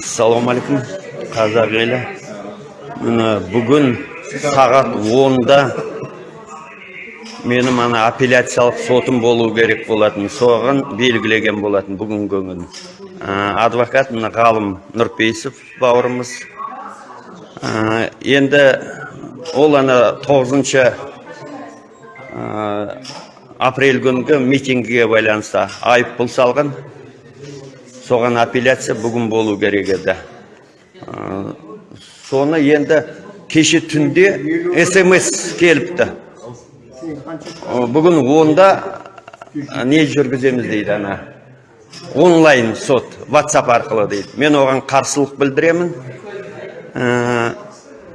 ассалаумағалейкум қазақ елі. Міне бүгін сағат онда менің ана апелляциялық сотым болу керек болатын соған белгілеген болатын бүгінгі күн. Ә, адвокат мына ғалым нұрпейісов бауырымыз. Енді ол ана тоғызыншы апрель күнгі митингіге байланысты айыппұл салған. Соған апелляция бүгін болу керек еді. Соны енді кеше түнде смс келіпті. Бүгін онда не жүргіземіз дейді ана. Онлайн сот whatsapp арқылы дейді. Мен оған қарсылық білдіремін.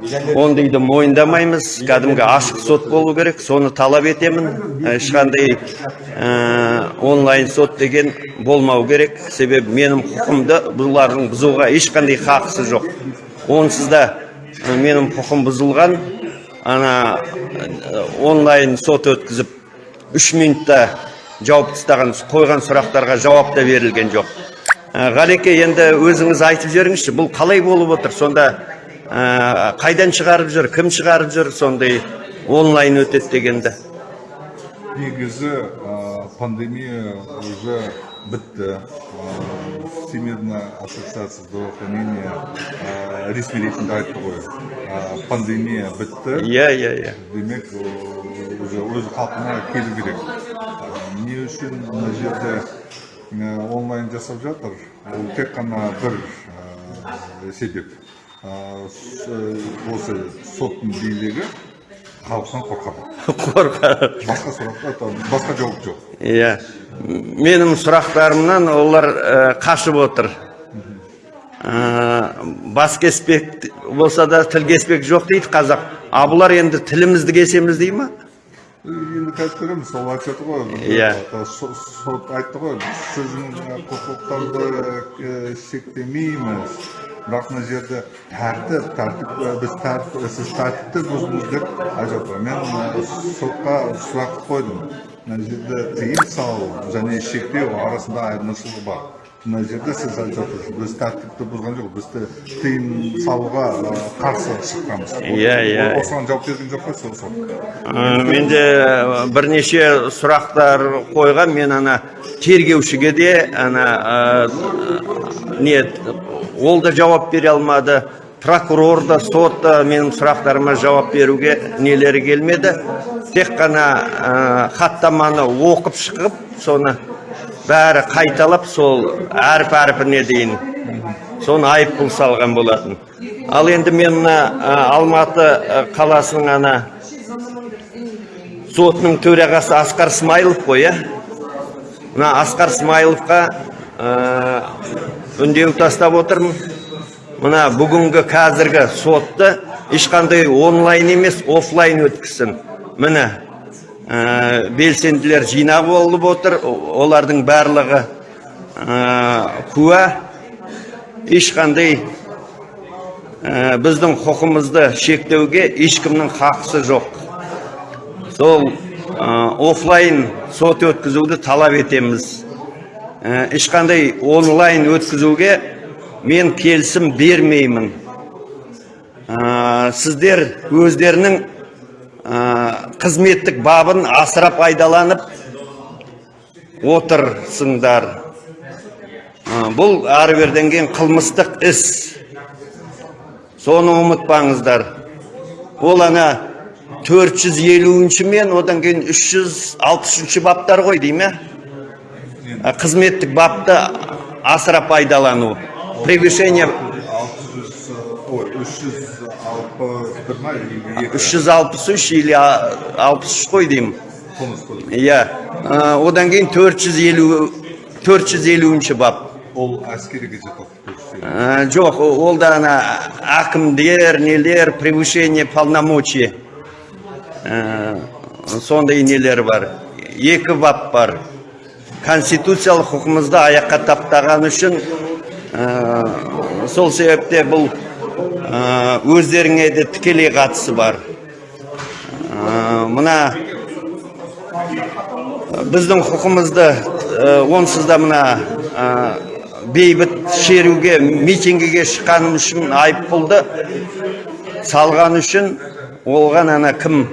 Ә, ондайды мойындамаймыз кәдімгі ашық сот болу керек соны талап етемін. Ешқандай ә, онлайн сот деген болмау керек. Себебі менің құқымды бұлардың бұзуға ешқандай хақысы жоқ. Онсыз да ә, менің құқым бұзылған. Ана ә, онлайн сот өткізіп үш минутта жауап тастаған қойған сұрақтарға жауап та берілген жоқ. Ә, ғалеке енді өзіңіз айтып жіберіңізші бұл қалай болып отыр? Сонда ә, қайдан шығарып жүр кім шығарып жүр сондай онлайн өтеді дегенді? Негізі ә, пандемия уже бітті. Ә, всемирная ассоциация здравоохранения ә, ресми ретінде айтты ғой. Ә, пандемия бітті. Иә иә иә. Демек уже өз қалпына келу керек. Ә, не үшін мына жерде ә, онлайн жасап жатыр? Ол тек қана бір ә, себеп. Осы соттың билігі халықтан қорқады қорқады басқа сұраққа басқа жауап жоқ иә. Менің сұрақтарымнан олар ә, қашып отыр. Ә, бас кеспек болса да тіл кеспек жоқ дейді қазақ. А бұлар енді тілімізді кесеміз дей ма? Енді қазір көреміз сол айтып жатыр ғой. Иә. со- сот айтты ғой. Сіздің құқықтарды шектемейміз бірақ мына жерде тәртіп тәртіп біз тәртіп сіз тәртіпті бұздыңыз деп айтып мен сотқа сұрақ қойдым. мына жерде тыйым салу және шектеу арасында айырмашылық бар. Мына жерде сіз айтып жатырсыз біз тәртіпті бұзған жоқ біз те тыйым салуға қарсы шыққанбыз. Иә, иә. осыған жауап берген жоқ қой менде бірнеше сұрақтар қойған. Мен ана тергеушіге де ана не ол да жауап бере алмады. Прокурор да сот та менің сұрақтарыма жауап беруге нелері келмеді. Тек қана хаттаманы оқып шығып соны бәрі қайталап сол әріп әрпіне дейін соны айыппұл салған болатын. Ал енді мен мына алматы қаласының ана сотының төрағасы асқар смайылов қой иә? Мына асқар смайыловқа ә, үндеу тастап отырмын. Мына бүгінгі қазіргі сотты ешқандай онлайн емес офлайн өткізсін. Міне ә, белсенділер жинап болып отыр олардың барлығы ә, куә. Ешқандай ә, біздің құқымызды шектеуге ешкімнің хақысы жоқ. Сол офлайн сот өткізуді талап етеміз. Ешқандай онлайн өткізуге мен келісім бермеймін. Сіздер өздерінің қызметтік бабын асырап айдаланып отырсыңдар. Бұл ары беріден кейін қылмыстық іс. Соны ұмытпаңыздар. Ол ана 450 мен одан кейін 363 баптар ғой дей Ә, қызметтік бапты асыра пайдалану превышение 600, ой, 361 ма или 2 363 или а- 63 қой деймін қылмыс иә одан кейін 450 450 бап ол әскериге жатады көрсетеді. Ә, жоқ ол да ана әкімдер нелер превышение полномочий сондай нелер бар екі бап бар конституциялық құқымызды аяққа таптаған үшін сол себепте бұл өздеріңе де тікелей қатысы бар. Мына біздің құқымызды онсыз да мына бейбіт шеруге митингіге шыққаным үшін айыппұлды салған үшін оған ана кім?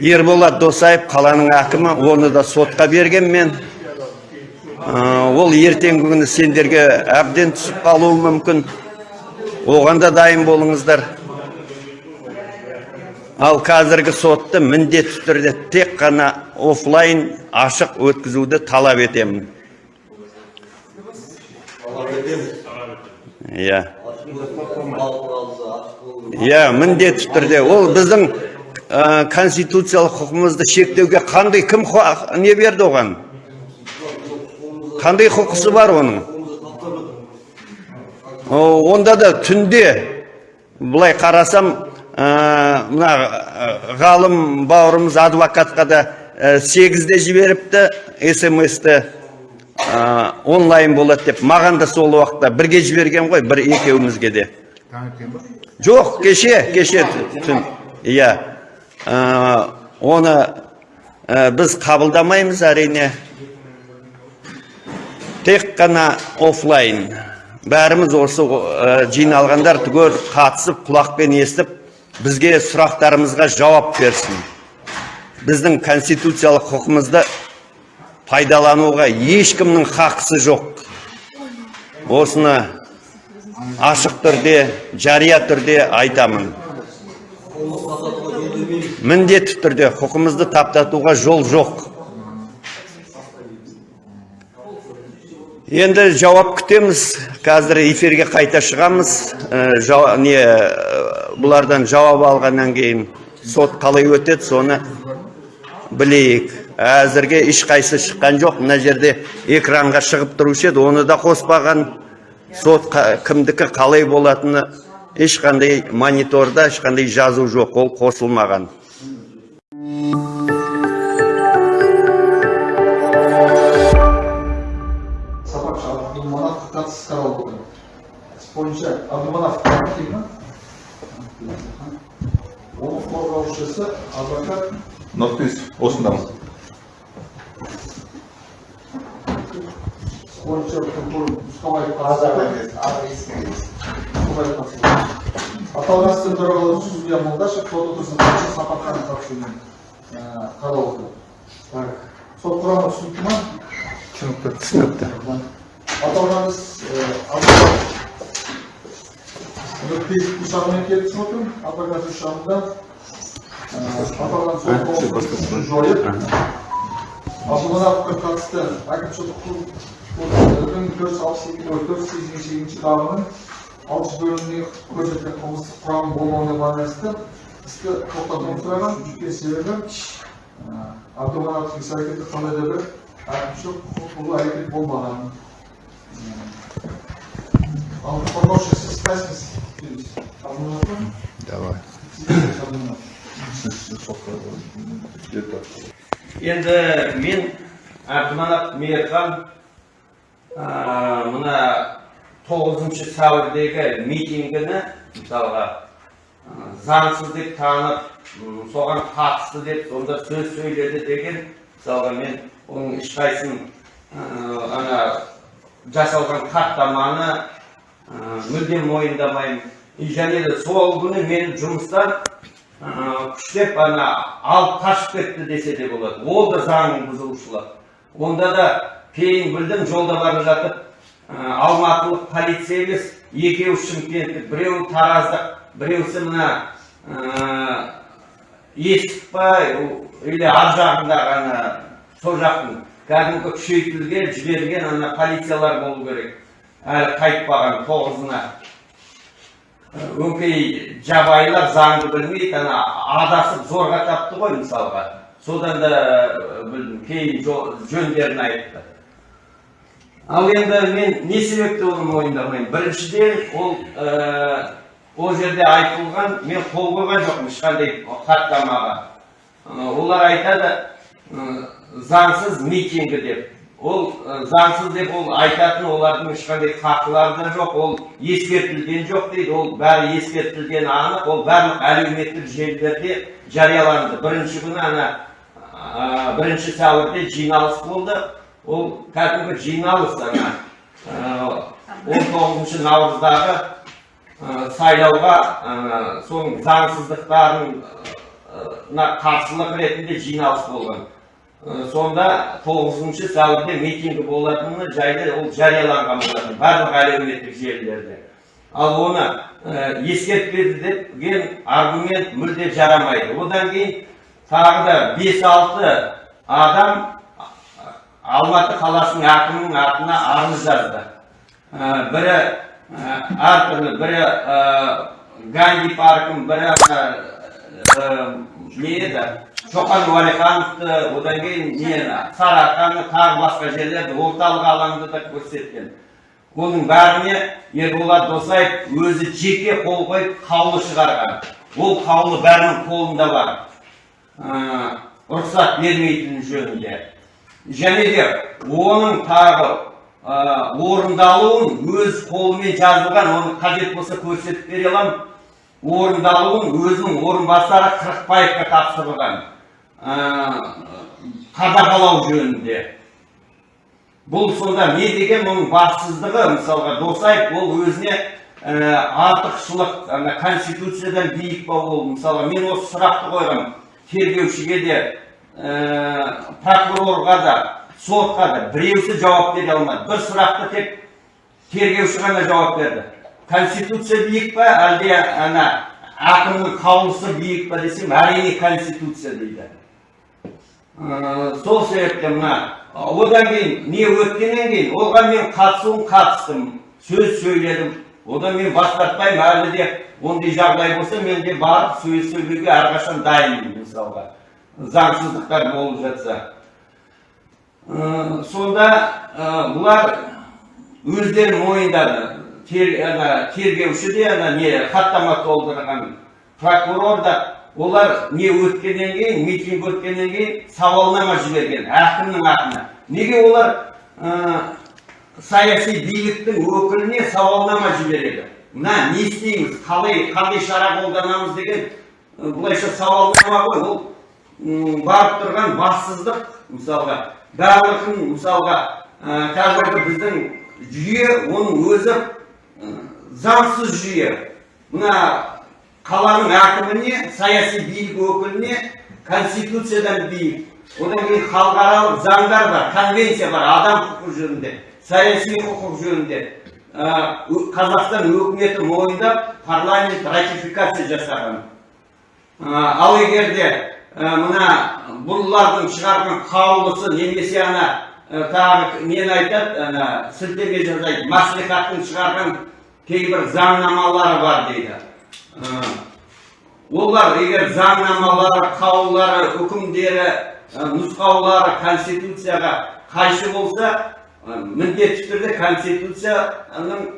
Ерболат досаев қаланың әкімі оны да сотқа берген мен. Ол ертеңгі күні сендерге әбден түсіп қалуы мүмкін. Оған да дайын болыңыздар. Ал қазіргі сотты міндетті түрде тек қана офлайн ашық өткізуді талап етемін. Иә. Иә міндетті түрде. Ол біздің ә, конституциялық құқығымызды шектеуге қандай кім не берді оған? Қандай құқысы бар оның? Онда да түнде былай қарасам мына ғалым бауырымыз адвокатқа да сегізде жіберіпті смс-ті онлайн болады деп. Маған да сол уақытта бірге жіберген ғой бір екеумізге де. Жоқ кеше кеше түн иә. Оны біз қабылдамаймыз әрине. Тек қана офлайн бәріміз осы ә, жиналғандар түгел қатысып құлақпен естіп бізге сұрақтарымызға жауап берсін. Біздің конституциялық құқығымызды пайдалануға ешкімнің хақысы жоқ. Осыны ашық түрде жария түрде айтамын. Міндетті түрде құқымызды таптатуға жол жоқ. Енді жауап күтеміз. Қазір эфирге қайта шығамыз. Жау- не ә, бұлардан жауап алғаннан кейін сот қалай өтеді соны білейік. Әзірге ешқайсы шыққан жоқ. Мына жерде экранға шығып тұрушы еді оны да қоспаған. Сот қа- кімдікі қалай болатыны ешқандай мониторда ешқандай жазу жоқ. Ол қосылмаған. Деймін ма оның қорғаушысы адвокат. Нұрпейіс осындамыз бойынша прокурор аталған істің төрағасы судья молдашев сот отырысының сапархан қатысуымен ә, қаралып отыр так. Сот құрамы түсінікті ма түсінікті түсінікті аталған іс нұрпейісовтің шағымын келіп түсіп отырмын адвокаттың шағымда э, аталған қаулысын жойып абдумановқа қатысты әкімшілік кодексінің төрт жүз алпыс екі нөл төрт сегізінші сегізінші бабының алтыншы бөліміне көрсетілген қылмыстық құрам болмауына байланысты істі тоқтатуды сұраған өйткені себебі абдумановтың іс әрекеті қандай да бір әкімшілік құқық бұзу әрекет болмаған ал қорғаушы сіз па? Давай. Енді мен әбдіманап мейірхан мына тоғызыншы сәуірдегі митингіні мысалға заңсыз деп танып соған қатысты деп сонда сөз сөйледі деген мысалға мен оның ешқайсысын ана жасалған хаттаманы мүлдем мойындамаймын. Және де сол күні мен жұмыстан күштеп ана алып қашып кетті десе де болады. Ол да заңның бұзушылығы онда да кейін білдім жолда бара жатып алматылық полиция емес екеуі шымкенттік біреуі тараздық біреусі мына есік па или ар жағындағы ана сол жақтың. Кәдімгі күшейтілген жіберген ана полициялар болу керек. Әлі қайтпаған тоғызына. Өңкей жабайылар заңды білмейді ана адасып зорға тапты ғой мысалға. Содан да ә, білдім кейін жөндерін айтты. Ал енді мен не себепті оны мойындамаймын? Біріншіден ол ә, ол жерде айтылған мен қол қойған жоқпын ешқандай хаттамаға. Олар айтады заңсыз митингі деп. Ол ә, заңсыз деп ол айтатын олардың ешқандай хақылары да жоқ ол ескертілген жоқ дейді. Ол бәрі ескертілгені анық ол барлық әлеуметтік желілерде жарияланды. Бірінші күні ана ә, бірінші сәуірде жиналыс болды. Ол кәдімгі жиналыс ана. Он тоғызыншы наурыздағы ә, сайлауға ә, соның заңсыздықтарына қарсылық ретінде жиналыс болған. Сонда тоғызыншы сәуірде митингі болатыны жайлы ол жарияланған болатын барлық әлеуметтік желілерде. Ал оны ә, ескертпеді деген аргумент мүлде жарамайды. Одан кейін тағы да 5-6 адам Алматы қаласының әкімінің атына арыз жазды. Ә, Бірі ә, әртүрлі, бірі ә, Ганди паркін, бірі не еді, Шоқан Уәлихановты, одан кейін не, Сарыарқаны, тағы басқа жерлерді, орталық алаңды да көрсеткен. Оның бәріне Ерболат Досаев өзі жеке қол қойып қаулы шығарған. Ол қаулы бәрінің қолында бар. Ә, рұқсат бермейтін жөнінде. Және де оның тағы ә, орындалуын өз қолымен жазылған, оны қажет болса көрсетіп бере аламын. Орындалуын өзінің орынбасары Қырықбаевқа тапсырылған. Қадағалау жөнінде. Бұл сонда не деген оның бассыздығы, мысалға Досаев ол өзіне артықшылық, ана конституциядан биік па ол, мысалға мен осы сұрақты қойғам тергеушіге де, прокурорға да, сотқа да біреусі жауап бере алмады. Бір сұрақты тек тергеуші ғана жауап берді. Конституция биік па, әлде ана әкімнің қаулысы биік па десем, әрине конституция дейді. Сол себептен мына одан кейін не өткеннен кейін оған мен қатысуым қатыстым сөз сөйледім. Одан мен бас тартпаймын әлі де ондай жағдай болса мен де барып сөз сөйлеуге әрқашан дайынмын мысалға. Заңсыздықтар болып жатса. Сонда бұлар өздері мойындады. Тергеуші де ана не хаттама толтырған прокурор да олар не өткеннен кейін митинг өткеннен кейін сауалнама жіберген әкімнің атына неге олар ә, саяси биліктің өкіліне сауалнама жібереді мына не істейміз қалай қандай шара қолданамыз деген былайша сауалнама ғой ол барып тұрған бассыздық мысалға барлығын мысалға ә, қазіргі біздің жүйе оның өзі ә, заңсыз жүйе мына қаланың әкіміне саяси билік өкіліне конституциядан биік. Одан кейін халықаралық заңдар бар конвенция бар адам құқығы жөнінде саяси құқық жөнінде. Ә, қазақстан өкіметі мойындап парламент ратификация жасаған. Ә, ал егер де ә, мына бұлардың шығарған қаулысы немесе ана тағы нені айтады ана сілтеме жасайды маслихаттың шығарған кейбір заңнамалары бар дейді. Олар егер заңнамалары қаулылары үкімдері нұсқаулары конституцияға қайшы болса міндетті түрде конституцияның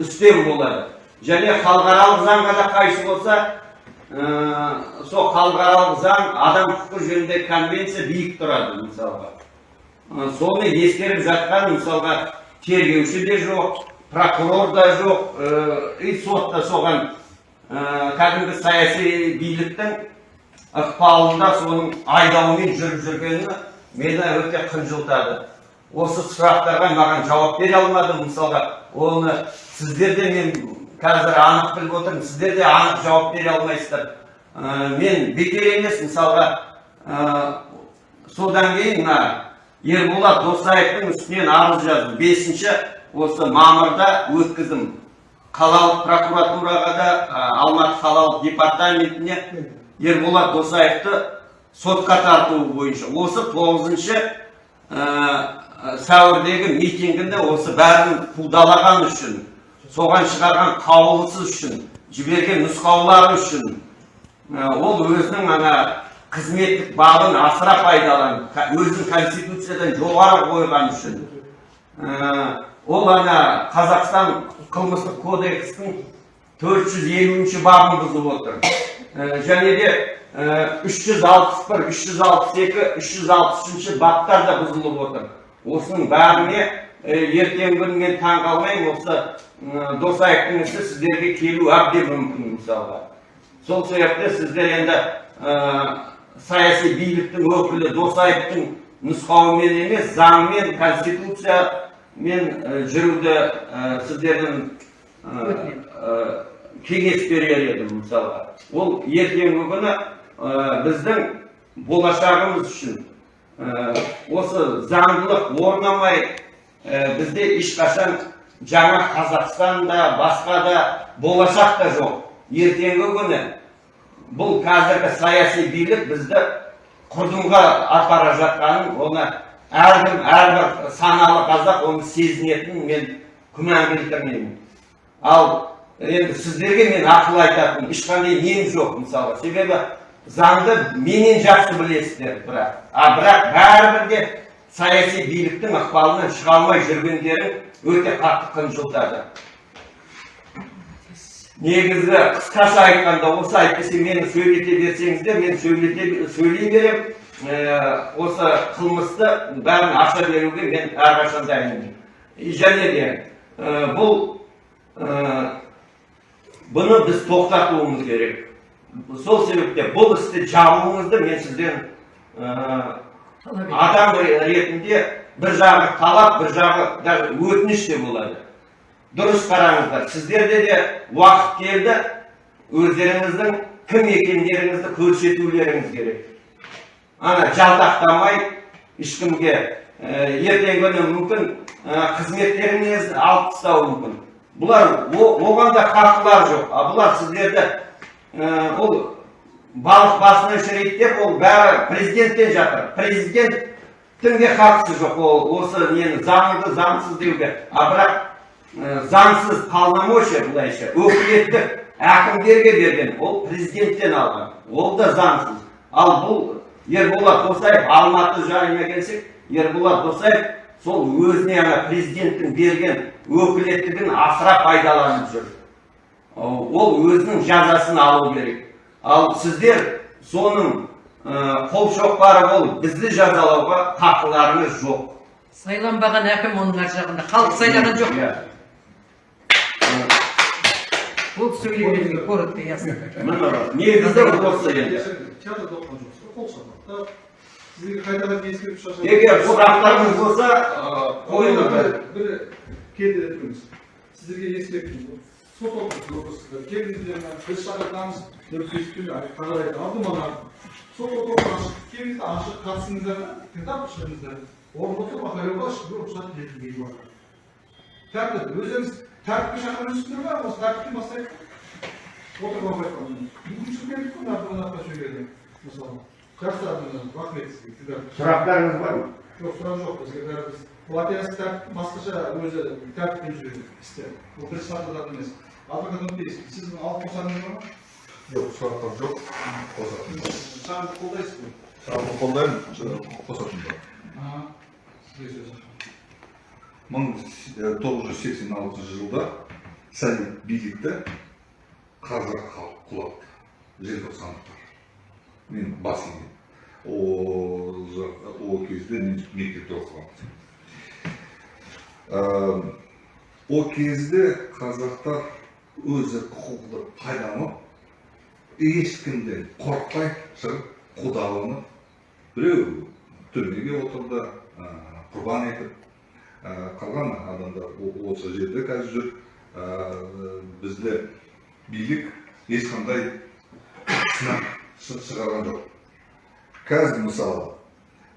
үстем болады. Және халықаралық заңға да қайшы болса ә, сол халықаралық заң адам құқығы жөніндегі конвенция биік тұрады мысалға. Соны ескеріп жатқан мысалға тергеуші де жоқ прокурор да жоқ и сот та соған кәдімгі саяси биліктің ықпалында соның айдауымен жүріп жүргені мені өте қынжылтады. Осы сұрақтарға маған жауап бере алмады. Мысалға оны сіздер де мен қазір анық біліп отырмын сіздер де анық жауап бере алмайсыздар Ә, мен бекер емес мысалға ә, содан кейін мына ерболат досаевтың үстінен арыз жаздым. Бесінші осы мамырда өткіздім. Қалалық прокуратураға да алматы қалалық департаментіне ерболат досаевты сотқа тартуы бойынша. Осы тоғызыншы сәуірдегі митингінде осы бәрін қудалаған үшін соған шығарған қаулысы үшін жіберген нұсқаулары үшін ол өзінің ана қызметтік бабын асыра пайдаланып өзінің конституциядан жоғары қойған үшін ол ана қазақстан қылмыстық кодекстің 450 бабын бұзып отыр. Және де ә, 361 362 363 баптар да бұзылып отыр. Осының бәріне ертеңгі күні мен таң қалмаймын осы досаевтың ісі сіздерге келу әбден мүмкін мысалға. Сол себепті сіздер енді ә, саяси биліктің өкілі досаевтың нұсқауымен емес заңмен конституция мен жүруді сіздердің кеңес берер едім мысалға ол ертеңгі күні біздің болашағымыз үшін осы заңдылық орнамай бізде ешқашан жаңа қазақстанда басқа да болашақ та жоқ ертеңгі күні бұл қазіргі саяси билік бізді құрдымға апара жатқанын оны әркім әрбір саналы қазақ оны сезінетінін мен күмән келтірмеймін ал енді сіздерге мен ақыл айтатын ешқандай нем жоқ мысалы себебі заңды менен жақсы білесіздер бірақ а бірақ бәрібір де саяси биліктің ықпалынан шыға алмай жүргендерің өте қатты қынжылтады негізі қысқаша айтқанда осы әйтпесе мені сөйлете берсеңіздер мен сөйлете сөйлей беремін осы қылмысты бәрін аша беруге мен әрқашан дайынмын және де бұл бұны біз тоқтатуымыз керек сол себепте бұл істі жабуыңызды мен сізден адам ретінде бір жағы талап бір жағы даже өтініш те болады дұрыс қараңыздар сіздерде де уақыт келді өздеріңіздің кім екендеріңізді көрсетулеріңіз керек ана жалтақтамай ешкімге ертеңгі күні мүмкін қызметтеріңізді алып тастауы мүмкін. Бұлар оған да хақылар жоқ. А бұлар сіздерді ол балық басына шірейді деп ол бәрі президенттен жатыр. Президенттің де хақысы жоқ ол осы нені заңды заңсыз деуге. А бірақ заңсыз полномочия былайша өкілеттік әкімдерге берген. Ол президенттен алған. Ол да заңсыз. Ал бұл ерболат досаев алматы жайына келсек ерболат досаев сол өзіне ана президенттің берген өкілеттігін асыра пайдаланып жүр. Ол өзінің жазасын алу керек. Ал сіздер соның ә, қолшоқпары болып бізді жазалауға хақыларыңыз жоқ. Сайланбаған әкім оның ар жағында. Халық сайлаған жоқ. Иә. ол сөйлемелерге коротко ясно негізі осы енді. Сіздерге қайтадан ескертіп шашады егер сұрақтарыңыз болса қойыңыздар бір келді тұрыңыз сіздерге ескерту сот отырғызсыздар келдіңіздер біз шақыртамыз нұрпейісовпен қағарайды алдыман сот ашық келіңіздер ашық қатысыңыздар да тыңдап шығыңыздар орын болса махалеға ешкімге рұқсат етілмейді уақыт тәртіп өздеріңіз тәртіпке шақырып жүрсіздер ме осы тәртіптен бастайық отырып айтқан бүгін келдік қой мысалы жақсы рахмет сізге сұрақтарыңыз бар ма? Жоқ сұрақ жоқ. Бізге бәрі біз бұл операция тәртіп басқаша өзі тәртіппен жүреді істе бұл бір сатыдан емес адвокат нұрпейісов сіздің алып қосарыңыз бар ма жоқ сұрақтар жоқ қосатын заңды қолдайсыз ғой жалпы қолдаймын қосатын бар аха сізге сөз мың тоғыз жүз сексен алтыншы жылда совет билікті қазақ халық құлатты желтоқсандықтар мен бас иген мен мектепте оқығанмын Ә, ол кезде қазақтар өзі құқықты пайдаланып ешкімден қорықпай шығып құдаланып біреу түрмеге отырды құрбан етіп қалған адамдар о- осы жерде қазір жүр. Бізде билік ешқандай сынақ шы- шығарған жоқ. Қазір мысалы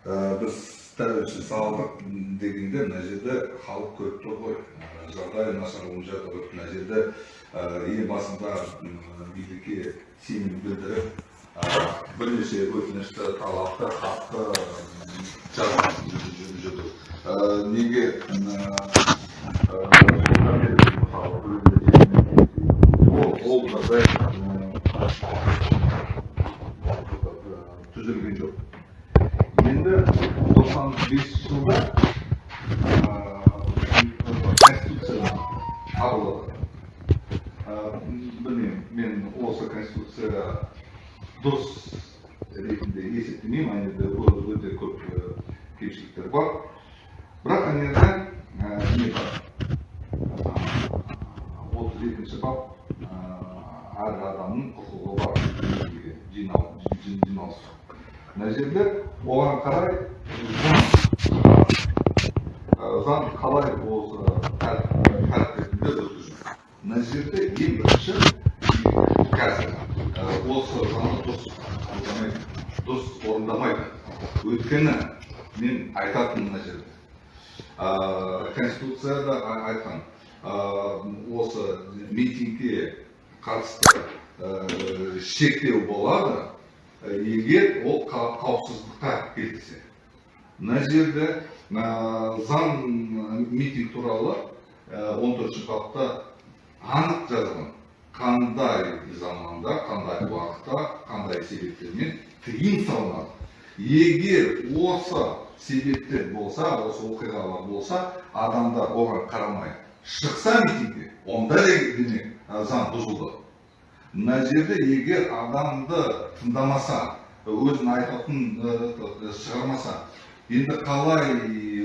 ә, біз тәуелсіз салдық дегенде мына жерде халық көріп тұр ғой ә, жағдай нашар болып жатыр мына жерде ә, елбасында м, билікке сенім білдіріп ә, бірнеше өтінішті талапты хатты жазып жүрді Ә, неге ә, ол жағдай түзелген жоқ енді тоқсан бесінші жылда конституция қабылдады Ә, білмеймін мен осы конституцияға дұрыс ретінде есептемеймін ана жерде өте көп кемшіліктер бар бірақ ана жерде не бар отыз екінші бап әр адамның құқығы бар жиналыс мына жерде оған қарай заң қалай осы өткізу мына жерде ең бірінші қазір осы заңды дұрыс дұрыс орындамайды. Өйткені мен айтатыным мына жерде. Конституцияда айтқан осы митингке қатысты шектеу болады. Ә, егер ол қа- қауіпсіздікке келтірсе. Мына жерде ә, заң ә, митинг туралы он төртінші бапта анық жазылған. Қандай заманда қандай уақытта қандай себептермен тыйым салынады. Егер осы себептер болса осы оқиғалар болса адамдар оған қарамай шықса митингке онда ә, заң бұзылды. Мына жерде егер адамды тыңдамаса өзін айтатын ә, шығармаса енді қалай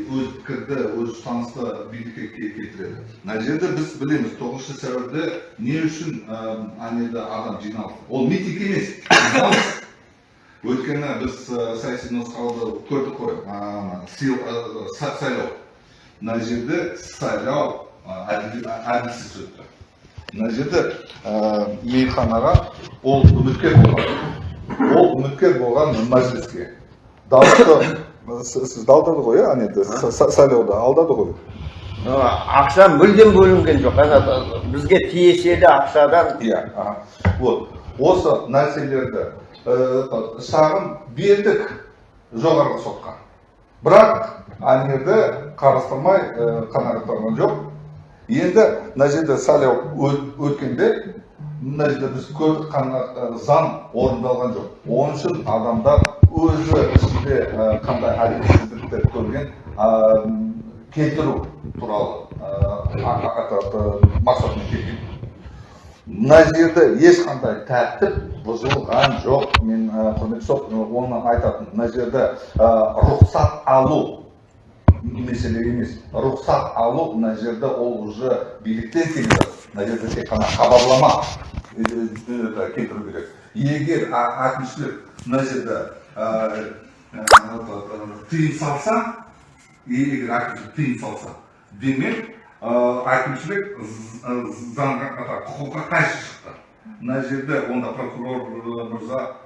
өз пікірді өз ұстанысты билікке ке- келтіреді? Мына жерде біз білеміз тоғызыншы сәуірде не үшін анеде адам жиналды? Ол митинг емес өйткені біз саяси нұсқауды көрдік қой. Сайлау. Мына жерде сайлау әділ- әділсіз өтті. Мына жерде ә, мейірханаға ол үміткер болған. Ол үміткер болған мәжіліске. Дауысты сіз сіз алдады ғой иә? Сайлауда алдады ғой. Ақша мүлдем бөлінген жоқ. Ана бізге тиесілі ақшадан. Иә вот. Осы нәрселерді ә, шағым бердік жоғарғы сотқа. Бірақ анерді қарастырмай ә, қанағаттанған жоқ. Енді мына жерде сайлау өт- өткенде мына жерде біз көрдік қана заң орындалған жоқ. Оның үшін адамдар өзі ішінде қандай әділетсіздіктер көрген келтіру туралы мақсатымен келген мына жерде ешқандай тәртіп бұзылған жоқ. Мен құрметті сот оны айтатын мына жерде рұқсат алу мәселе емес рұқсат алу мына жерде ол уже биліктен келе жатыр мына жерде тек қана хабарлама келтіру керек. Егер әкімшілік мына жерде тыйым салса егер әкімшілік тыйым салса демек әкімшілік заңға құқыққа қайшы шықты. Мына жерде онда прокурор мырза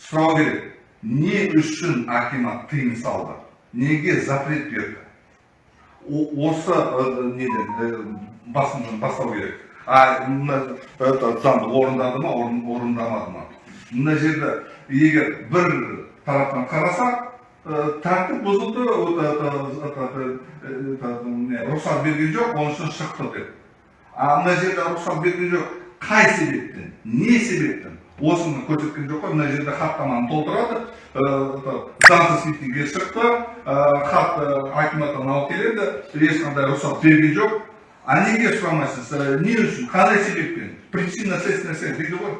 сұрау керек. Не үшін акимат тыйым салды? Неге запрет берді? Осы ә, неден ә, басын бастау керек. А это заңды орындады ма орын- орындамады ма? Мына жерде егер бір тараптан қарасақ ә, тәртіп бұзылды рұқсат берген жоқ оның үшін шықты деп. А мына жерде рұқсат берген жоқ қай себептен не себептен? Осыны көрсеткен жоқ қой мына жерде хаттаманы толтырады заңсыз митингге шықты хат акиматтан алып келеді ешқандай рұқсат берген жоқ а неге сұрамайсыз не үшін қандай себеппен причина следственная связь дейді ғой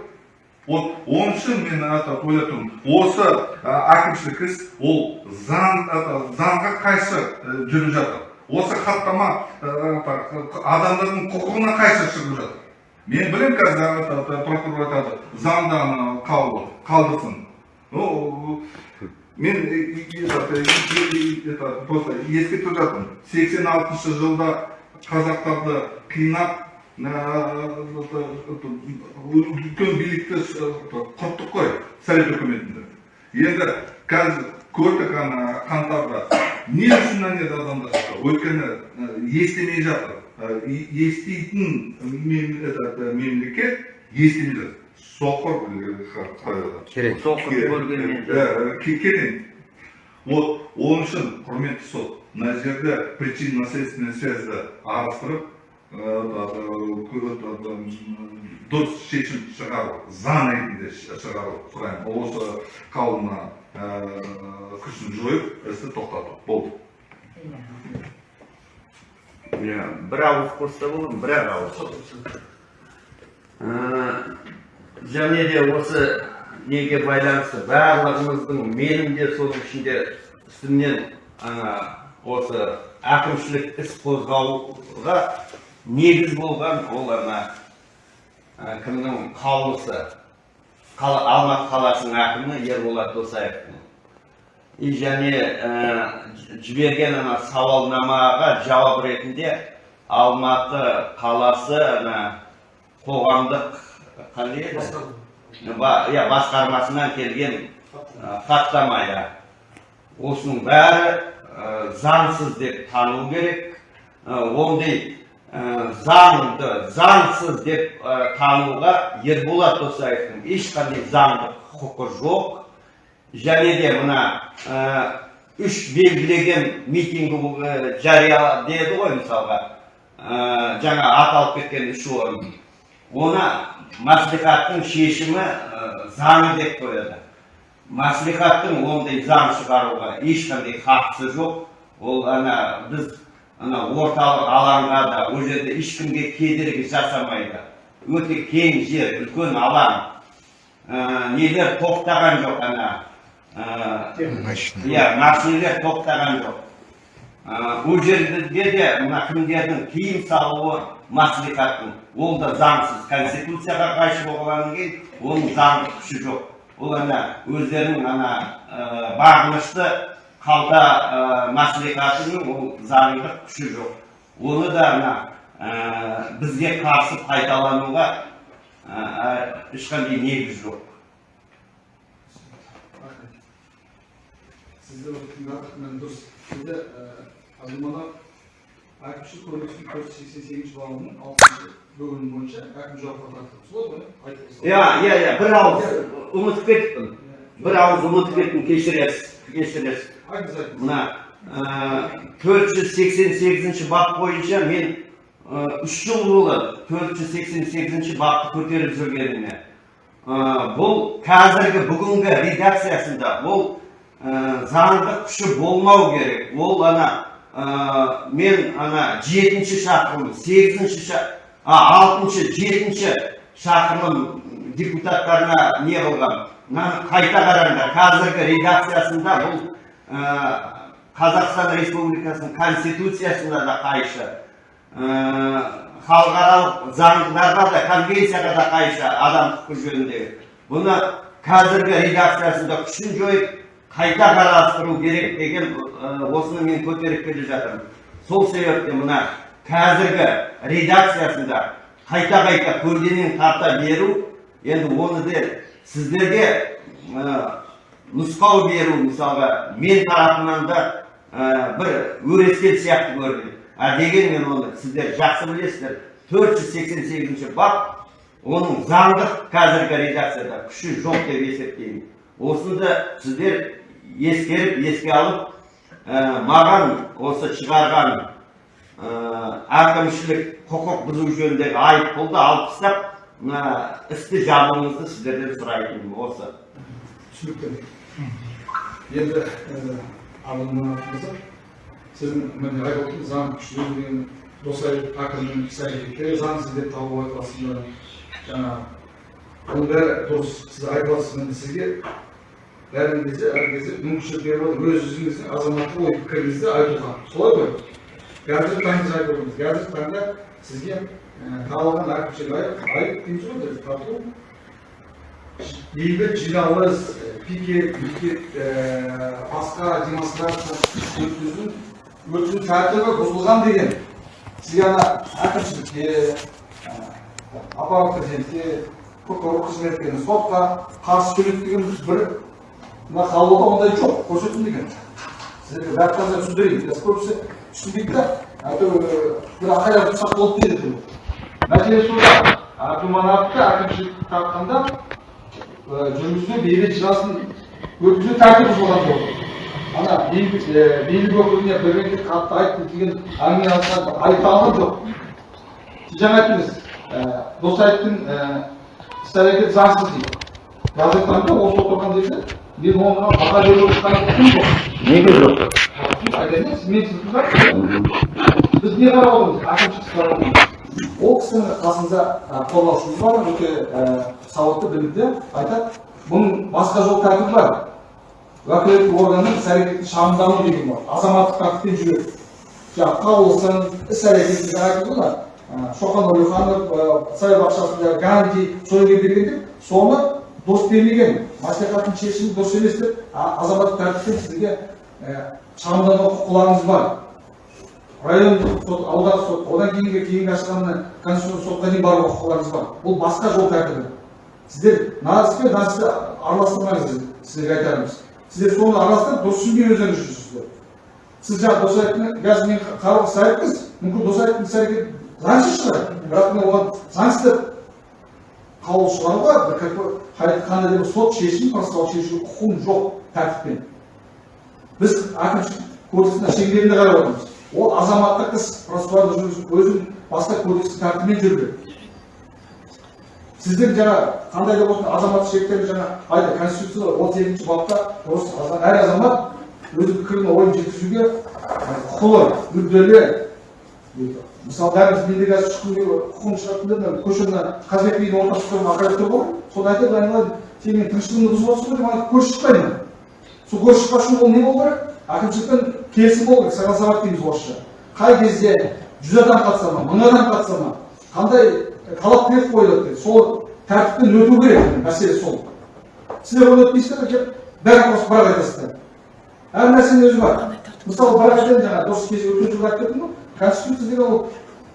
вот оның үшін мен это ойлап тұрмын осы әкімшілік іс ол заң заңға қайшы жүріп жатыр осы хаттама адамдардың құқығына қайшы шығып жатыр мен білемін қазір прокурор айтады заңда қалдырсын ну мен э, э, э, э, просто ескертіп жатырмын сексен алтыншы жылда қазақтарды қинап үлкен билікті құрттық қой совет үкіметінде енді қазір көрдік ана қаңтарда не үшін жерде адамдар өйткені ә, естімей жатыр Ә, еститін ә, мемлекет естімей жатыр соқыр керек соқыр көргенмен ке- керек вот оның үшін құрметті сот мына жерде причинно следственный связьді қарастырып э, дұрыс шешім шығару заң ретінде шығару сұраймын осы қаулыны э, күшін жойып істі тоқтату болды бір ауыз қосса болады бір ақ ауыз және де осы неге байланысты барлығымыздың менің де соның ішінде үстімнен осы әкімшілік іс қозғауға негіз болған ол ана кімнің қаулысы? Қала, алматы қаласының әкімі ерболат досаевтың. И және ә, жіберген ана сауалнамаға жауап ретінде алматы қаласы ана қоғамдық қандай еді иә басқармасынан келген хаттама иә осының бәрі заңсыз деп тану керек ондай заңды заңсыз деп тануға ерболат досаевтың ешқандай заңдық құқы жоқ және де мына үш белгілеген митинг ә, жария деді ғой мысалға жаңа аталып кеткен үш орын оны мәслихаттың шешімі заңы деп қояды мәслихаттың ондай заң шығаруға ешқандай хақысы жоқ ол ана біз ана орталық алаңға да ол жерде ешкімге кедергі жасамайды өте кең жер үлкен алаң ә, нелер тоқтаған жоқ ана иә машинелер тоқтаған жоқ ол жерде де мына кімдердің тыйым салуы мәслихаттың ол да заңсыз. Конституцияға қайшы болғаннан кейін оның заңдық күші жоқ. Ол ана өздерінің ана ә, бағынышты қалта ә, мәслихатының ол заңдық күші жоқ. Оны да ана ә, бізге қарсы пайдалануға ә, ә, ешқандай негіз жоқ. Мен дұрыс сізді азымана әкімшілік кодекстің төрт жүз сексен сегізінші бабының алтыншы бөлімі бойынша әкім жауапқа тартылды солай ғой айтып иә иә иә бір ауыз ұмытып кеттім бір ауыз ұмытып кеттім кешіресіз кешіресіз айтыңыз айтыңыз мына төрт жүз сексен сегізінші бап бойынша мен үш жыл болды төрт жүз сексен сегізінші бапты көтеріп жүргеніме бұл қазіргі бүгінгі редакциясында ол заңдық күші болмау керек ол ана ә, мен ана жетінші шақырылым сегізінші ша- а, алтыншы жетінші шақырылым депутаттарына не қылған мынаны қайта қараңдар қазіргі редакциясында бұл ә, қазақстан республикасының конституциясына да қайшы. Ә, халықаралық заңдарға да конвенцияға да қайшы адам құқы жөніндегі бұны қазіргі редакциясында күшін жойып қайта қарастыру керек деген осыны мен көтеріп келе жатырмын. Сол себепті мына қазіргі редакциясында қайта қайта көлденең тарта беру енді оны де сіздерге нұсқау беру мысалға мен тарапымнан да бір өрескел сияқты көрінеді. А дегенмен оны сіздер жақсы білесіздер. төрт жүз сексен сегізінші бап оның заңдық қазіргі редакцияда күші жоқ деп есептеймін. Осыны да сіздер ескеріп еске алып ә, маған осы шығарған ә, әкімшілік құқық бұзу жөніндегі айыппұлды алып тастап мына істі жабуыңызды сіздерден сұрайтыным осы түсінікті енді болсақ сіздің міне айтып отырмын заң күші деген досаев әкімнің іс әрекеттері заңсыз деп тауып айтасыздар жаңа бұл бәрі дұрыс сіз айтып отырсыз енді сізге бәрін кезде әр кезде мүмкіншілік беріп отыр өз өзіңіздің азаматтық ой пікіріңізді айтуға солай ғой қазіргі таңда айтып отырмыз қазіргі таңда сізге тағылған әкімшілік айып айып дейміз ғой біз тарту бейбіт жиналыс пикет ә, басқа демонстрация өткізу өткізу тәртібі бұзылған деген сізге ана әкімшілікке аппарат президентке прокурор қызметкеріне сотқа қарсы сөйледі деген бір мына қалада ондай жоқ көрсетін деген сіздерге қазір түсіндірейін біз көбісі түсінбейді да әйтеуір бір айқайлап тұрсақ болды дейді мәселе сонда әкіманатты әкімшілік тартқанда жүргізу бейбіт жиналысын өткізу тәртібі бұзылған болды ана билік өкіліне бір рет қатты айтты деген әңгіме айтқан айта алған жоқ жаңа айттыңыз досаевтың іс әрекеті заңсыз дейді таңда осы отырған жерде неге жоқ айтайын мен сізді біз не қарап отырмыз әкімшілік қарап ол кісінің қасында қорғаушымыз бар өте сауатты білімді айтады. Бұның басқа жол тәртібі бар. Уәкілетті органның іс әрекетін шағымдану деген бар азаматтық тәртіппен жүреді жаңағы қаулысын іс әрекетін жаңа айтып ғой шоқан уәлиханов ә, саябақшасында ганди сол жерге бергенде соны дос бермеген мәслихаттың шешімі дұрыс емес деп азаматтық тәртіппен сізге шағымдануға құқыларыңыз бар. Райондық сот аудандық сот одан кейінгі кейінгі ашқанына конституциялық сотқа дейін баруға құқыларыңыз бар. Бұл басқа жол тәртібі. Сіздер наспен насты араластырмаңыз сіздерге айтарымыз. Сіздер соны араластырып дұрыс түсінбей өздеріңіз жүрсіздер сіз жаңа досаевтың қазір мен қарауға іс айттыңыз мүмкін досаевтың іс әрекеті заңсыз шығар. Бірақ мен оған заңсыз деп қаулы шығаруға қандай да бір сот шешімін процессуалдық шешуге құқым жоқ тәртіппен. Біз әкімшілік кодекстің шеңберінде қарап отырмыз. Ол азаматтық іс процессуалды жүргізіп өзінің басқа кодекстің тәртібімен жүрді сіздің жаңа қандай да болсын азаматтық шектер жаңа айтты конституцияда отыз екінші бапта әр азамат өз пікірін ойын жеткізуге құқылы мүдделі мысалы бәріміз менде қазір келіп құқығым шығатын мына көшені қазыбек бидің ортасында тұрған тұр ғой. Соны айтады айналайын сен менің тыныштығымды бұзып отырсың ғой деп маған көрші шықпаймын сол көрші шықпас үшін ол не болу керек? Әкімшіліктен келісім болу керек согласовать дейміз орысша. Қай кезде жүз адам қатыса ма мың адам қатыса ма? Қандай талап тілек қойылады сол тәртіптен өту керек мәселе сол. Сіздер оны өтпейсіздер келіп бәрін қосып бірақ айтасыздар. Әр нәрсенің өзі бар. Мысалы бірақ айтайын жаңа дұрыс кезде өткен жылы айтып кеттім ғой. Конституция деген ол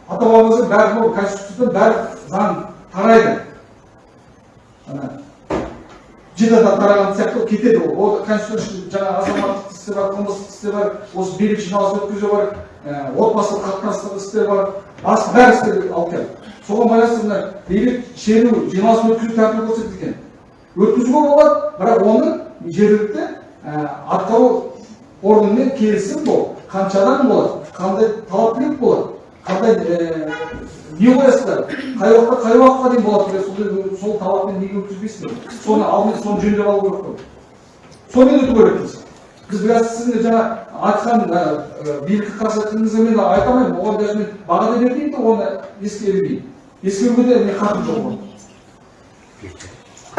ата бабамыздың бәрі ол конституциядан бәрі заң тарайды. Ана жеті адам тараған сияқты кетеді ол. Ол конституция жаңа азаматтық істер бар қылмыстық істер бар осы билік жиналыс өткізу бар ә, отбасылық қатынастық істер бар басқа бәрі істер алып келді. Соған байланысты мына бейбіт шеру жиналыс өткізу тәртібі көрсетілген. Өткізуге болады бірақ оны жергілікті ә, атқару органымен келісім бол қанша адам болады? Қандай талап тілек болады қандай ә, не қоясыздар қай уақытта қай уақытқа дейін болады деген сол, сол талаппен неге өткізбейсіздер соны алдымен соны жөндеп алу керек қой сонымен өту керекпіз біз біраз сіздің жаңа айтқан ә, ә, билікке қарсы айтқаныңызға мен айта алмаймын оған даже мен баға да бермеймін де оны ескере бермеймін ескеруге де мен хақым жоқ оған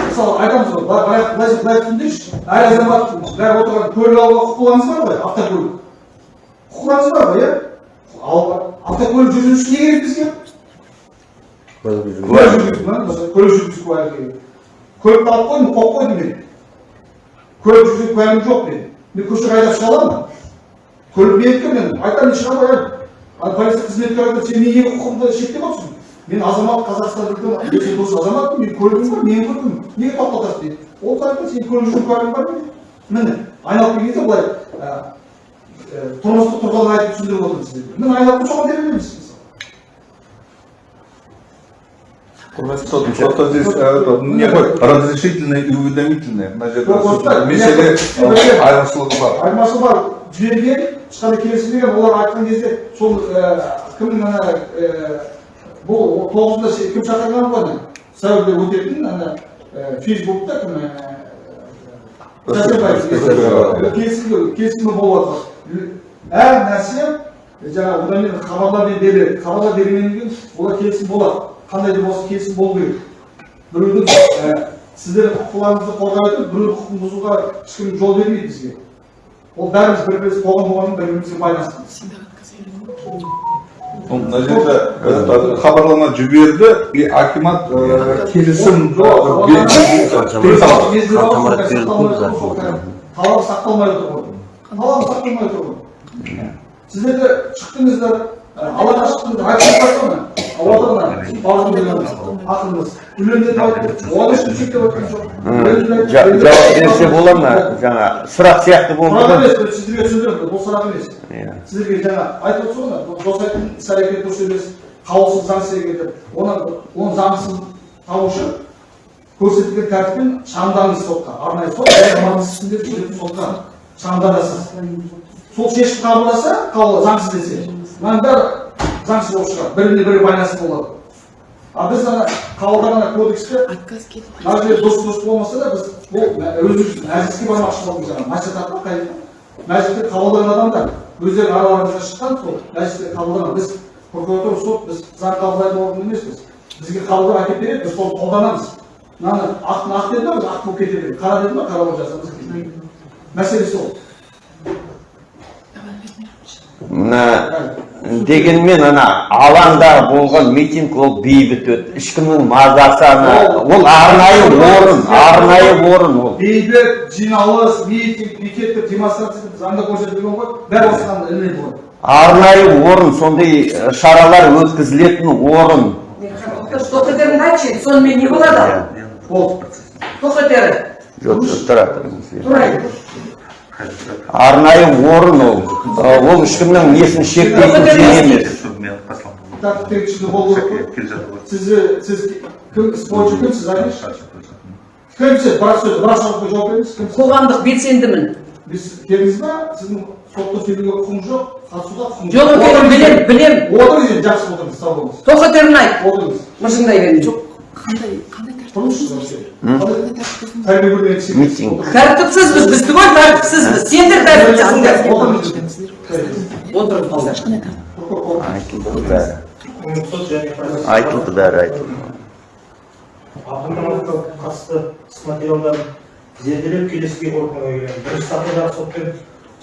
мысалы айтамыз ғой былай былай былай түсіндірші әр азамат бәрі отырған көлік алуға құқыларыңыз бар ғой автокөлік құқыларыңыз бар ғой иә ал автокөлік жүргізушісі не керек бізге жүргізу көлік жүргізу куәлігі керек көлікті алып қойдым қойып қойдым мен көлік жүргізу куәлігім жоқ мен мен көшеге айдап шыға аламын көлік менікі мен айтамын мен шыға қоямын ал полиция қызметкері айтады сен неге құқығымды шектеп отырсың мен азамат қазақстандықтың өте дос азаматпын мен көлігім бар менің көлігім неге тоқтатасың дейді ол айтты сен көлік жүру куәлігің бар міне айналып келген кезде былай тұрмыстық тұрғыдан айтып түсіндіріп отырмын сіздерге міне айналып соған бере береміз просто здесь э, это, не ғой разрешительное и уведомительное э, айырмашылығы бар айырмашылығы бар жіберген ешқандай келісім берген олар айтқан кезде сол кімнің ана бұл тоғызында кім шақырған ғой ана сәуірде өтетін ана фейсбукта кім келісімі болып жатыр әр нәрсе жаңағы одан кейін хабарлар беріледі хабарлар бергеннен кейін олар келісім болады қандай да болса келісім болу керек біреудің ә, сіздердің құқыларыңызды қорғай отырып біреудің құқығын бұзуға ешкім жол бермейді бізге ол бәріміз бір біріміз қоғам болғаннан бір бірімізге байланыстымыз мына жерде э, хабарлама жіберді и акимат э, келісім талап сақталмай отыр ғой талап сақталмай отыр ғой сіздер де шықтыңыздар алаңға шықтыңыздар оған ешкім шектеп отырған жоқ. Жауап берсе бола ма? Жаңа сұрақ сияқты болды сұрақ емес сіздерге түсіндіремін бұл сұрақ емес. Иә. сіздерге жаңа айтып отырсыз ғой ана досайдың іс әрекеті дұрыс емес. Қаулысыз заңсыз әрекет деп оны оны заңсыз табу үшін көрсетілген тәртіппен шағымданыңыз сотқа арнайы сот жүретін сотқа. Шағымданасыз сол шешім қабылдаса заңсыз десе. Мынаның бәрі заңсыз болып шығады. Біріне бірі байланысты болады. А біз ана қабылдаған мына жерде дұрыс дұрыс болмаса да біз бұл өзіміз мәжіліске бармақшы болдық жаңағы мәслихат па қай мәжілісте қабылдаған адамдар өздері араларында шыққан сол мәжілісте қабылдаған біз прокуратура сот біз заң қабылдайтын орган емеспіз. Бізге қабылдап әкеліп береді біз соны қолданамыз. Мынаны ақтың ақ деді ма ақ болып кете береміз қара деді ма қара болып жасаймыз мәселе сол мына дегенмен ана алаңда болған митинг ол бейбіт өтті ешкімнің мазасы ана ол арнайы орын арнайы орын ол. Бейбіт жиналыс митинг пикет демонстрация деп заңда көрсетілген ғой. Бәрі осыған ілінеді ғой арнайы орын сондай э, шаралар өткізілетін орын. Тоқетерін айтшы сонымен не болады? Болды тоқетері жоқ жоқ, тұра тұрыңыз тұрайын арнайы орын ол. Ол ешкімнің несін шектейтін жер емес. сіз кім іс бойынша кімсіз айтыңызшы кімсіз бірақ сөз бірақ сұраққа жауап беріңіз кімсіз қоғамдық белсендімін. Біз келдіңіз ба сіздің сотта сөйлеуге құқығыңыз жоқ қатысуға құқығыңыз жоқ екенін білем білем отырыңыз енді жақсы отырыңыз сау болыңыз. Тоқетерін айт. Отырыңыз. Мыржыңдай берме жоқ тұрыңызшы Митинг. тәртіпсізбіз біз түгел тәртіпсізбіз сендер тәртіпсізсіңдер отырыңыз отырыңыздар айтылды бәрі айтылды бәрі айтылды Атымдарға қатысты іс материалдарын зерделеп келесі қорытындыға келемін бірінші сатыдағы сотпен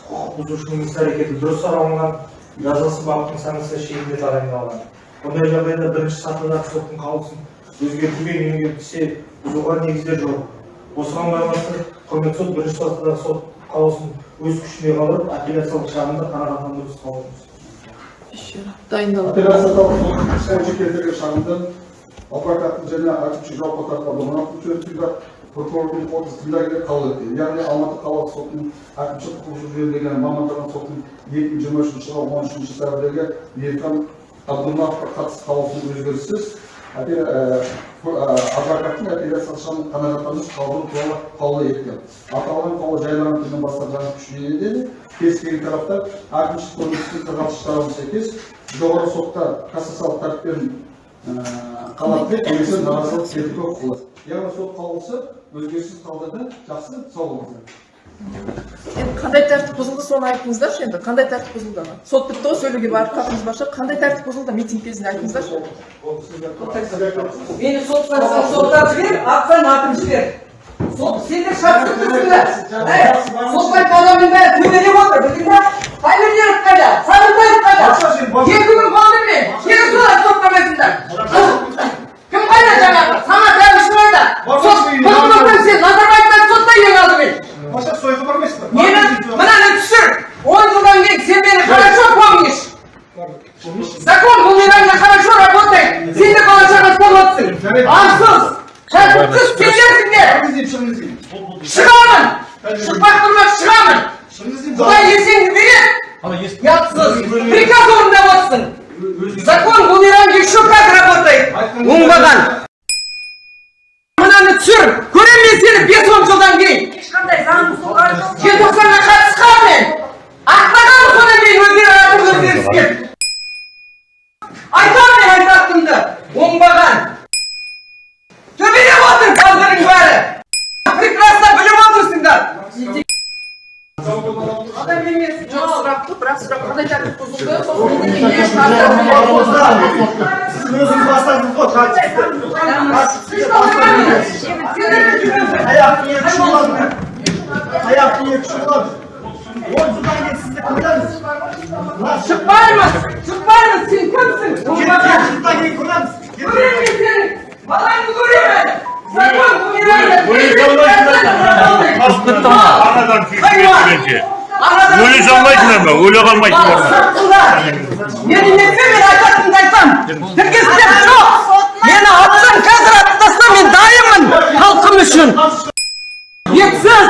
құқық бұзушының іс әрекеті дұрыс сараланған жазасы баптың санкция шегінде тағайындалған бұндай жағдайда бірінші сатыдағы соттың қаулысын өзгертуге немесе түсе бұзуға негіздер жоқ. Осыған байланысты құрметті сот бірінші сатыдағы сот қаулысын өз күшіне қалдырып апелляциялық шағымды қанағаттандыруды қаулымыз дайындалады апелляциялық сот келтірген шағымды адвокаттың және әкімшілік жауапқа тартылған өтінде прокурордың қорытындысында қабыл етті. Яғни алматы қалалық сотының әкімшілік құқық жөніндегі мамандырылған соттың екі мың жиырма үшінші жылғы он үшінші сәуірдегі ерхан абдуллаховқа қатысты қаулысының өзгеріссіз. Адвокаттың апелляциялық шағымын қанағаттандыру қаулы туралы қаулы еткен. Аталған қаулы жарияланған күннен бастап жаңа күшіне енеді кез келген тараптар әкімшілік кодекстің қырық алтыншы тарабына сәйкес жоғары сотта кассациялық тәртіппен қалады деп немесе наразылық білдіруге құқылы яғни сот қаулысы өзгеріссіз қалдырды жақсы сау болыңыздар енді қандай тәртіп бұзылды соны айтыңыздаршы енді қандай тәртіп бұзылды сот бітті ғой сөйлеуге хақыңыз бар шығар қандай тәртіп бұзылды митинг кезінде айтыңыздаршы мені соттан соттан жібер атсан атып жібер сот сендер шартты түсіңдер соттан қалғанның бәрі төбелеп отыр білдің ба таймерлеров қайда сағынтаев қайда екі күн болды мен кері солай соттамайсыңдар кім қайда жаңағы самат әбішев қайда сот прокурордан сен назарбаевтан сотта ең алдымен Başak soygu barмайсыз ба мені мынаны түсір он жылдан кейін сен мені хорошо помнишь закон бумерангно хорошо работает сен де бала шағасы болып отырсың арсыз тәртіпсіз сендерсіңдер Шығыңыз деймін шығыңыз деймін шығамын шықпақ тұрмақ шығамын шығыңыз деймін құдай есеңді береді ұятсыз приказ орындап отырсың закон бумеранг еще как работает оңбаған мынаны түсір көремін мен сені бес он жылдан кейін ешқандай заңбұзушылық желтоқсанға қатысқан мен ақтаған содан кейін өздері айтып өзгеріске айтамын мен айтатынымды оңбаған төбелеп отыр балдырың бәрі прекрасно біліп отырсыңдар адам емес жоқ сұрақ қой бірақ сұрақ қандай тәртіп бұзылды сосын митингке не шығарды сіз өзіңіз бастадыңыз ғой қатысты аяқты екі шұғылады аяқты екі шұғылады он жылдан кейін сізді көреміз шықпаймыз шықпаймыз сен кімсің оңбаған жылдан кейін көреміз көремін мен сені балаңды көремін закон өле салмайсыңдар ма өле қалмайсыңдар мені нетсе мен жоқ мені атсаң қазір атып таста мен дайынмын халқым үшін епсіз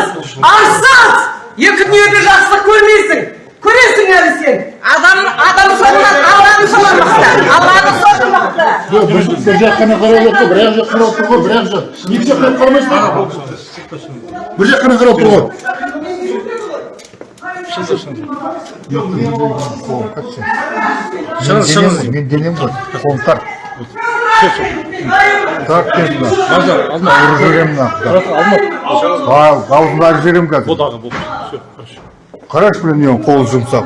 арсыз екі дүниеде жақсылық көрмейсің көресің әлі сен адам адам соңынан алланың соңынан мықты алланың соңы мықты Жоқ, бір бір жақ қана қарап отыр, бір жақ қарап тұр ғой, бір жақ. Екі жақ қарап қарамайсың ба? Бір жақ қана қарап тұр ғой. Шығыңыз, шығыңыз. Мен денем ғой, қолым тарт. Тарт мына. Алма. Ұрып жіберемін мына. Алма. Жіберемін қазір. Бодағы болды. Все, хорошо. Қарашы қолы жұмсақ.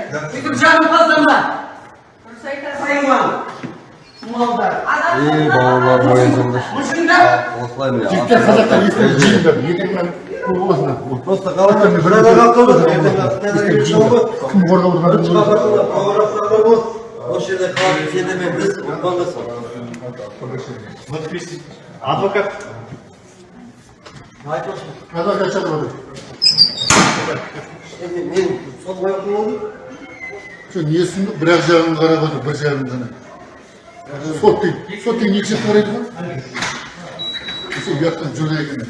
Hayvan. Malдар. İyi babalar boyunca. Мужчина. Cidden kazaklar istedim. Cimden. Yedim ben. Olmasın. Просто қалай бір адам қалды Kim orada olduğunu осы жерде қалып мен біз Адвокат. Orada. мен сол niye sundu? Bırak cevabını kara koydu. Bir cevabını sana. Sot değil. Sot değil. Niye çıktı oraya? Şu yaktın cüreye gibi.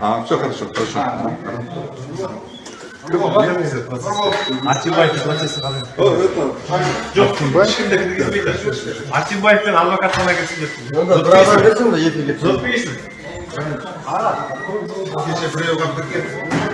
А, все хорошо, хорошо. Атимбаев процесі қалай? Жоқ, ешкімде кіргізбейді. Атимбаевпен адвокат қана кірсін деп. онда бір адам берсең да екі Зот бересің. Кеше біреу қалып кеткен.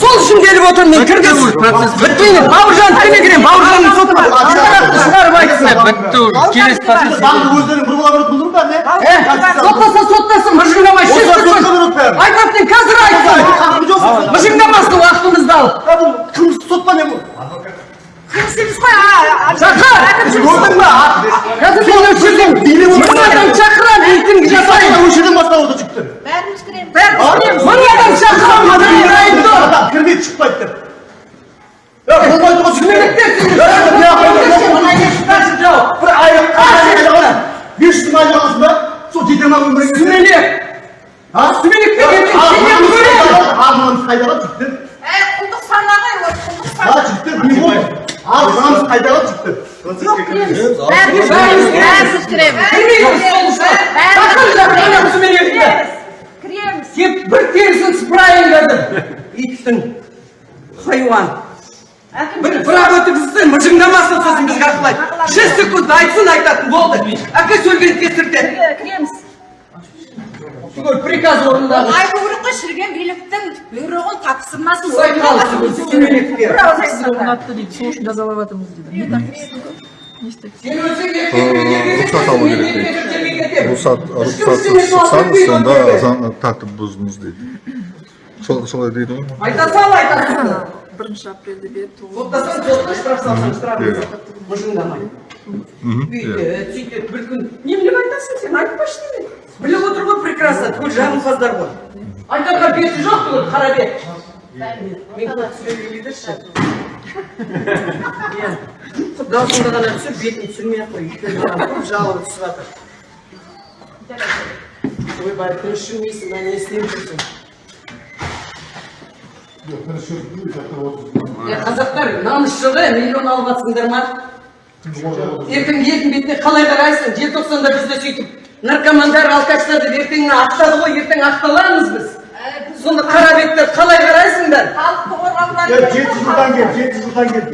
Сол үшін келіп отырмын мен кіргіз. Бітпейді. Бауыржан кіме кірем. Бауыржанның соты шығарып айтсын. Бітті. Келесі процесс. өздерің бір бола бұлдыр ба не Соттаса соттасын. Мыжыңдамай шеш тұрсын. Айтатын қазір айтсын. Мыжыңдамасын уақытымызды алып. кім сот па не бұл Шақыр. Қазір сен өшірдің. Мың адам шақырам. Рейтинг жасайын. осы жерден бастап отыр жігіттер Бәріміз кіреміз. Мың адам шақырам. Мыжыңды айтты. адам кірмейді шықпайды деп е болмайды ғой бір айлық бес жүз мың айлық аласың ба сол жете ма өміріңе Сүмелек. а Сүмелек деген сенен көрем. арманымыз қайда қалды жігіттер Ә, құлдық санағай, ол құлдық а жігіттер не болды арманымыз қайда қалды жігіттер Бәріміз кіреміз. Бәріміз кіреміз. Тек бір терісін сыпырайын қазір. Иттің. Хайуан. бір бірақ өткізсін мыжыңдамасын сосын бізге ақылайды шесть секунд айтсын айтатын болды әке сөйлегенді кестіртеді Кіреміз. түгел приказ орындады Айту керек қой шіріген биліктің бұйрығын тапсырмасын орнатты дейді сол үшін жазалап жатырмыз дейді не не рұқсат алу керек дейді. Рұқсат, рұқсатсыз шықсаңыз, сонда заң тәртіп бұздыңыз дейді. Сол- Солай дейді ғой. айта сал айтасың бірінші апрельде беріп тоғыз соттасаң сотқа штраф салсаң штраф мыжыңдамай сөйтеді бір күн неменеге айтасың сен айтпашы неме біліп отыр ғой прекрасно түгел жағымпаздар ғой айтарға беті жоқ түгел қара бет мен сөйлей берші иә даусыңды ғана түсір бетін түсірмей ақ қой өйткені маған көп жалобы түсіп жатыр ойбай күрішімейсің ба не істеп жүрсің қазақтар намысшылы миллион алып жатсыңдар ма ертең елдің бетіне қалай қарайсың желтоқсанда бізді сөйтіп наркомандар алкаштарды ертеңіне ақтады ғой ертең ақталамыз біз. Сонда қара беттер қалай қарайсыңдар Халықты қорғауға жеті жылдан кел жеті жылдан кел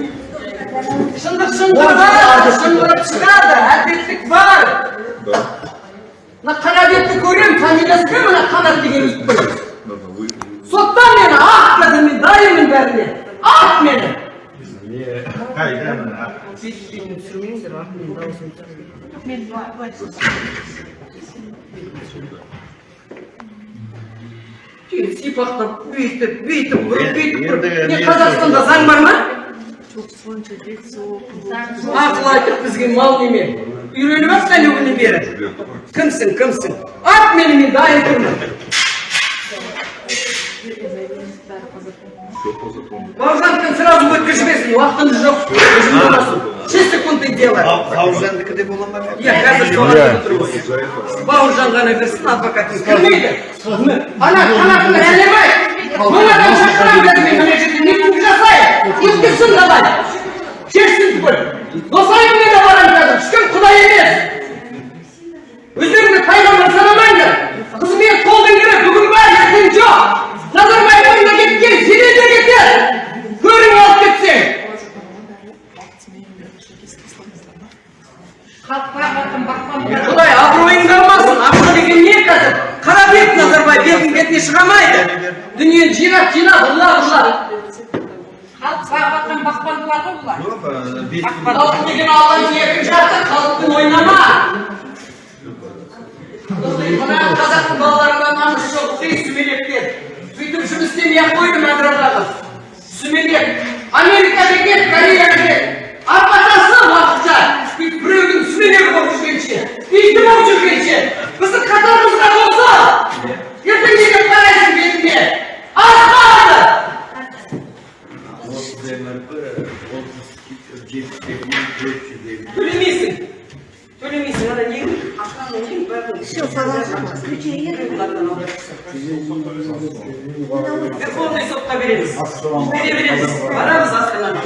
шындық шындырады шындырып шығады әділеттік бар мына көремін фамилиясы кім мына қанат деген иттің сотта мені ақ қазір мен дайынмын бәріне ақ мені Сипақтап бүйтіп бүйтіп ұрып бүйтіп ұрып не қазақстанда заң бар ма ақыл айтып бізге мал неме үйреніп ақ әлі күні бері кімсің кімсің ат мені мен дайын тұрмын бауыржандікін сразу өткізбесін уақытымыз жоқ жүз секунд дело. Бауыржандікіде бола ма иә қазір бауыржан ғана берсін адвокат. кірмейді ана қанатымды әлемай мың адам шақырам деді мен мына жерде не қылып жасайын өткізсін давай. Шешсін түгел досайыммен де барамын қазір ешкім құдай емес өздеріңді пайғамбар санамаңдар қызмет қолдан керек бүгін бар ертең жоқ назарбаев мемлекетке жедел кетеді шығамайды дүниені жинап жинап ұрлап ұрлап халық бағып жатқан бақпандылар ғой бұлар. Халық деген алланың еркін жарты халықпен ойнама. Мына қазақтың балаларына намыс жоқ сүмелектер сөйтіп жұмыс істемей ақ қойдым агрардағы сүмелек. Америкаға кет кореяға кет апатасы уақытша. Бүйтіп біреудің сүмелегі болып жүргенше иті болып жүргенше. Біздің қатарымызға болса ертең бетіне аспады төлемейсің төлемейсің ана не бәрін все верховный сотқа береміз бере береміз барамыз астанаға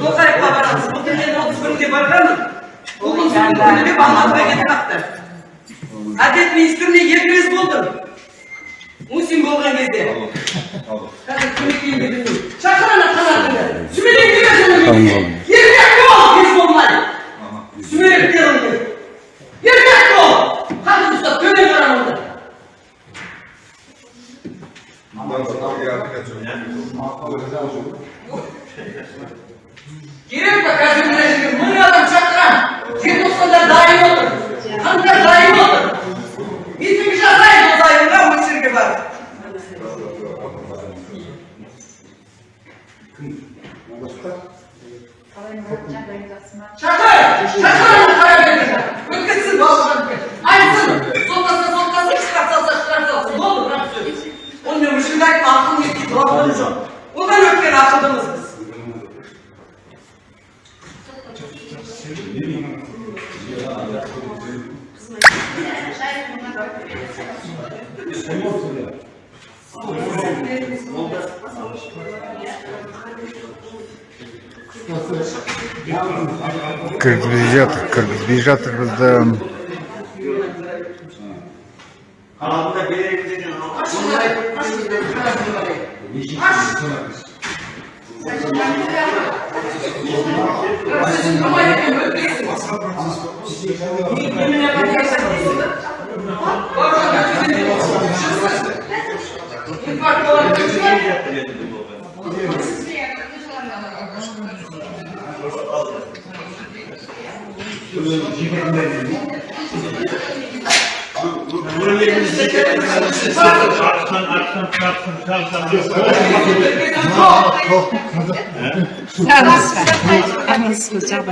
тоқаевқа барамыз былтыр мен отыз бірінде барғанмын алматыға кетіп қалды әділет министріне екі рет болдым мусин болған кезде қазір кімге кейін білмеймін шақыр ана қанатыңды сүмелек бере жөніңе еркек бол кез болмай сүмелек беріңдер еркек бол қазір ұстап төмен қарамаңдар керек па қазір мына жерге мың адам шақырамын желтоқсанда дайын отыр қаңтар дайын отыр митинг жасаймыз осы айында осы жерге барып шақыр шақыр қараберді өткізсін балаларды айтсын соттаса соттасын шығарып салса шығарып салсын болды бірақ сөз онымен өшірді айтма ақыл не дейді уақытым жоқ одан өткен ақылдымыз біз кіргізбей жатыр кіргізбей жатыр бізді қалғанда береміз деген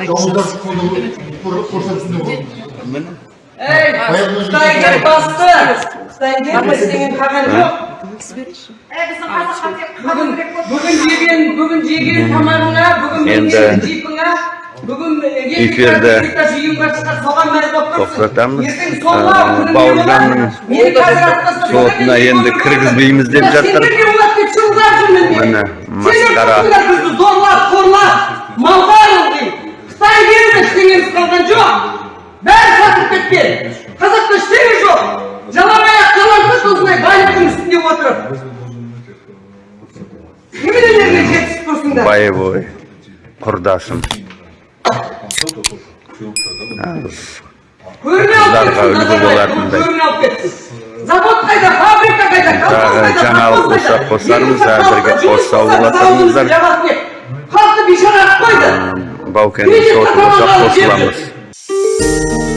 жауыздар көрсетсін Ей, Қытайгер басты! Қытайгер істеген қалған жоқ. Бүгін, бүгін жеген, бүгін жеген тамағыңа, бүгін Енді бүгін эфирді тоқтатамыз. Бауыржанның сотына кіргізбейміз деп жатыр. Міне, масқара. зорлап, қорлап, малдар. Қытай келді, ештеңеміз қалған жоқ. Бәрі сатып кеткен. Қазақта ештеңе жоқ. Жалаңаяқ жалаңтөс осындай байлықтың үстінде отырып. Неменелерге жетісіп тұрсыңдар? боевой құрдасым Көріне алып кетсін. Завод қайда, фабрика қайда, колхоз Тағы жаңалық қайда? қосармыз, әзірге жабады деп. Халықты бейшара қылып қойды. баукенің соты болса қосыламыз